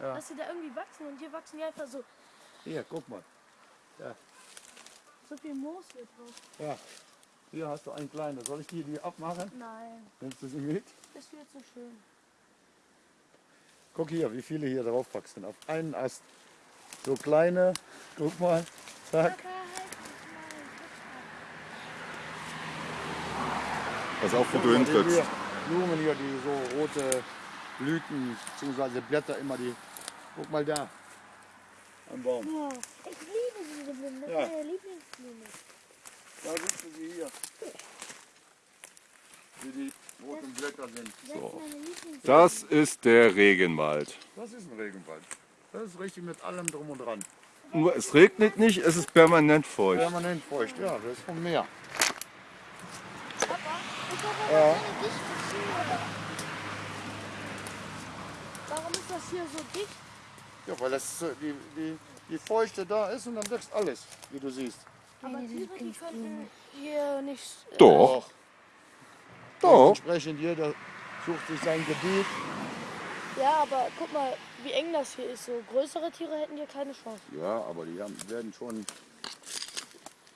Ja. dass sie da irgendwie wachsen und hier wachsen die einfach so, Hier, guck mal. so viel Moos hier drauf. Ja. Hier hast du einen kleinen. Soll ich die, die abmachen? Nein, Nimmst du sie mit? das ist viel zu schön. Guck hier, wie viele hier drauf wachsen. Auf einen Ast. So kleine, guck mal. Zack. Pass auf, wo du hintrittst. Blumen hier, die so rote Blüten bzw. Blätter immer die. Guck mal da. Am Baum. Ja, ich liebe diese Blumen, das Ja. ist meine Lieblingsblume. Da siehst du sie hier. Wie die roten Blätter sind. Das ist meine Lieblingsblume. Das ist der Regenwald. Das ist ein Regenwald. Das ist richtig mit allem drum und dran. Nur es regnet nicht, es ist permanent feucht. Permanent feucht, ja, das ist vom Meer. Papa, ich habe Ja. aber Warum ist das hier so dicht? Ja, weil das so die, die, die Feuchte da ist und dann wächst alles, wie du siehst. Aber Tiere, die könnten hier nicht... Äh, Doch, doch. Entsprechend jeder sucht sich sein Gebiet. Ja, aber guck mal, wie eng das hier ist. So größere Tiere hätten hier keine Chance. Ja, aber die haben, werden schon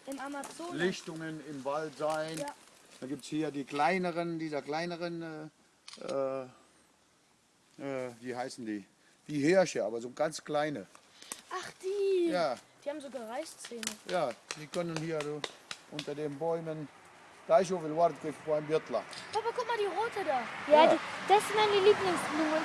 Im Amazonas. Lichtungen im Wald sein. Ja. Da gibt es hier die kleineren, dieser kleineren, äh, äh, wie heißen die? Wie Hirsche, aber so ganz kleine. Ach, die. Ja, Die haben sogar Reißzähne. ja, die können hier so unter den Bäumen. Daicho will warten beim Biertler. Papa, guck mal die rote da. Ja, Ja. Die, das ist meine Lieblingsblume.